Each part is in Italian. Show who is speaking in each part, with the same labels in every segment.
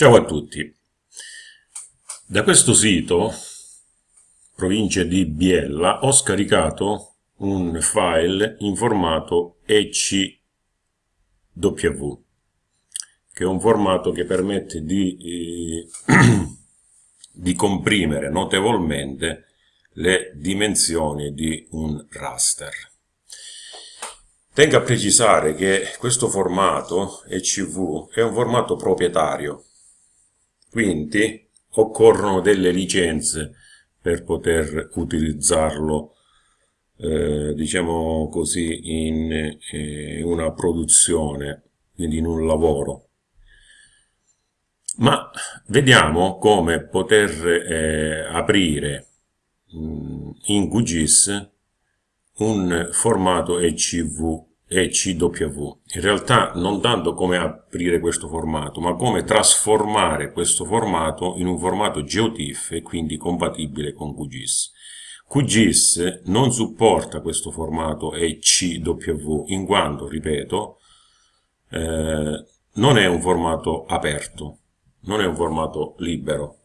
Speaker 1: Ciao a tutti. Da questo sito, provincia di Biella, ho scaricato un file in formato ECW, che è un formato che permette di, eh, di comprimere notevolmente le dimensioni di un raster. Tengo a precisare che questo formato ECV è un formato proprietario, quindi occorrono delle licenze per poter utilizzarlo eh, diciamo così in eh, una produzione quindi in un lavoro. Ma vediamo come poter eh, aprire mh, mm, in QGIS un formato ECV e CW. In realtà non tanto come aprire questo formato, ma come trasformare questo formato in un formato GeoTIFF e quindi compatibile con QGIS. QGIS non supporta questo formato ECW in quanto, ripeto, eh, non è un formato aperto, non è un formato libero.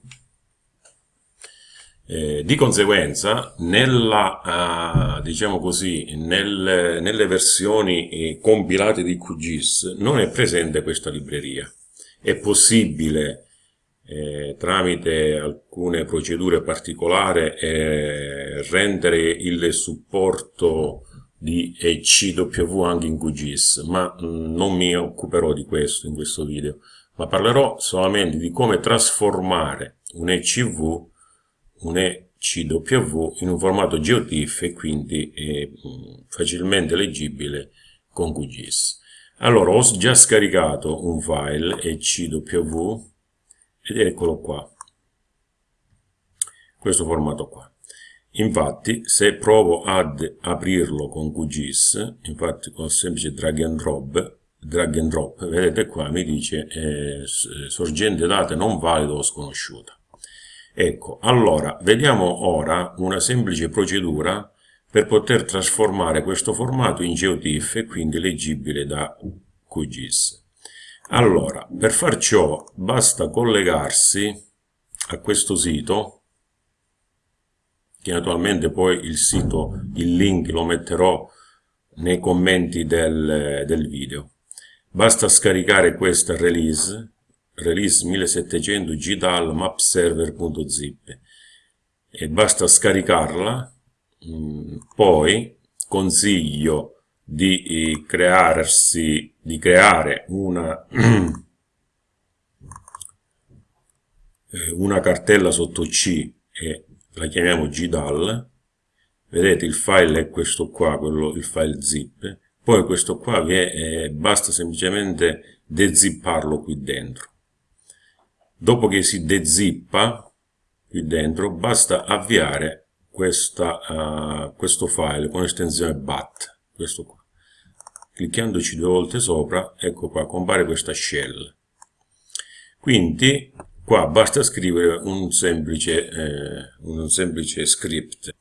Speaker 1: Eh, di conseguenza, nella, uh, diciamo così, nel, nelle versioni eh, compilate di QGIS non è presente questa libreria. È possibile, eh, tramite alcune procedure particolari, eh, rendere il supporto di ECW anche in QGIS, ma mm, non mi occuperò di questo in questo video, ma parlerò solamente di come trasformare un ECV un ECW in un formato GeoTIFF e quindi è mm, facilmente leggibile con QGIS. Allora, ho già scaricato un file ECW ed eccolo qua, questo formato qua. Infatti, se provo ad aprirlo con QGIS, infatti con semplice drag and drop, drag and drop vedete qua mi dice eh, sorgente date non valido o sconosciuta. Ecco, allora, vediamo ora una semplice procedura per poter trasformare questo formato in GeoTIFF e quindi leggibile da QGIS. Allora, per far ciò basta collegarsi a questo sito, che naturalmente poi il sito, il link lo metterò nei commenti del, del video. Basta scaricare questa release release 1700 gdal mapserver.zip e basta scaricarla mm, poi consiglio di eh, crearsi di creare una eh, una cartella sotto C e la chiamiamo gdal vedete il file è questo qua quello, il file zip. Poi questo qua che è, basta semplicemente dezipparlo qui dentro Dopo che si dezippa qui dentro, basta avviare questa, uh, questo file con estensione BAT, questo qua. Cliccandoci due volte sopra, ecco qua, compare questa shell. Quindi qua basta scrivere un semplice, eh, un semplice script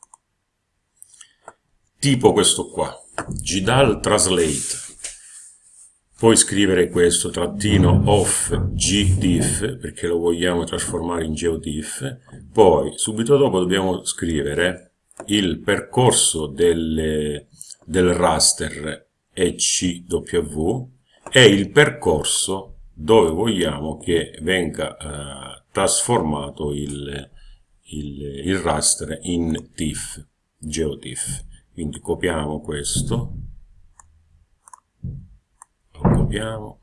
Speaker 1: tipo questo qua, gdal translate Puoi scrivere questo trattino off gdiff perché lo vogliamo trasformare in geodiff. Poi subito dopo dobbiamo scrivere il percorso delle, del raster ECW e il percorso dove vogliamo che venga eh, trasformato il, il, il raster in TIFF, GeoTIFF. Quindi copiamo questo copiamo,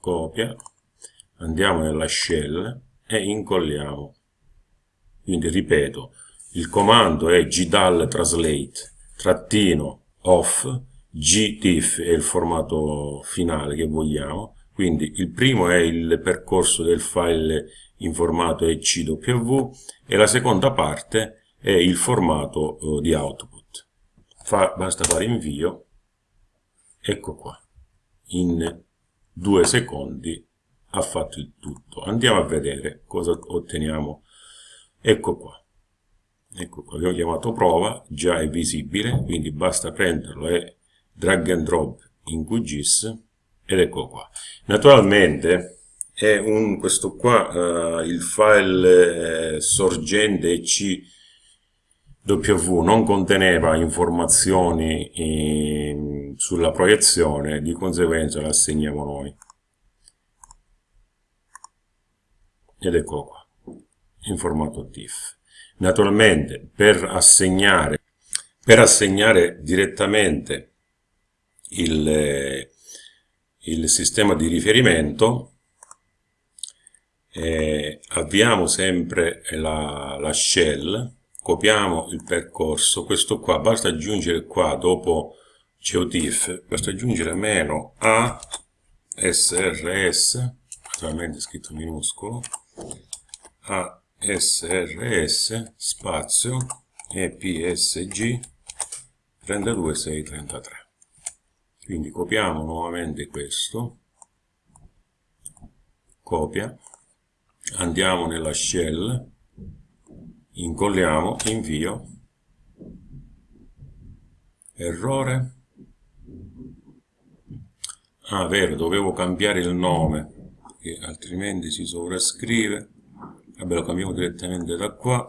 Speaker 1: copia, andiamo nella shell e incolliamo. Quindi ripeto, il comando è gdal translate trattino off, gtiff è il formato finale che vogliamo, quindi il primo è il percorso del file in formato ECW e la seconda parte è il formato eh, di output. Fa, basta fare invio, ecco qua in due secondi ha fatto il tutto. Andiamo a vedere cosa otteniamo. Ecco qua. Ecco qua, abbiamo chiamato prova, già è visibile, quindi basta prenderlo e drag and drop in QGIS ed ecco qua. Naturalmente è un, questo qua, uh, il file eh, sorgente CW non conteneva informazioni eh, sulla proiezione, di conseguenza la assegniamo noi. Ed eccolo qua, in formato TIFF. Naturalmente per assegnare, per assegnare direttamente il, eh, il sistema di riferimento eh, avviamo sempre la, la shell, copiamo il percorso, questo qua basta aggiungere qua dopo geotiff, basta aggiungere meno a srs, naturalmente scritto minuscolo, a srs spazio epsg 32633 quindi copiamo nuovamente questo copia andiamo nella shell, incolliamo, invio, errore, ah vero, dovevo cambiare il nome, perché altrimenti si sovrascrive, vabbè lo cambiamo direttamente da qua,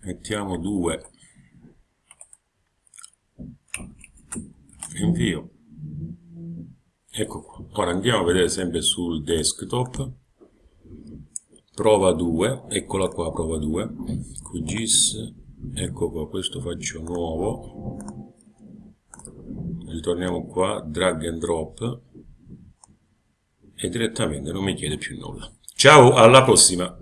Speaker 1: mettiamo 2, invio, ecco qua. Ora andiamo a vedere sempre sul desktop prova 2 eccola qua prova 2 QGIS ecco qua questo faccio nuovo. Ritorniamo qua drag and drop. E direttamente non mi chiede più nulla. Ciao alla prossima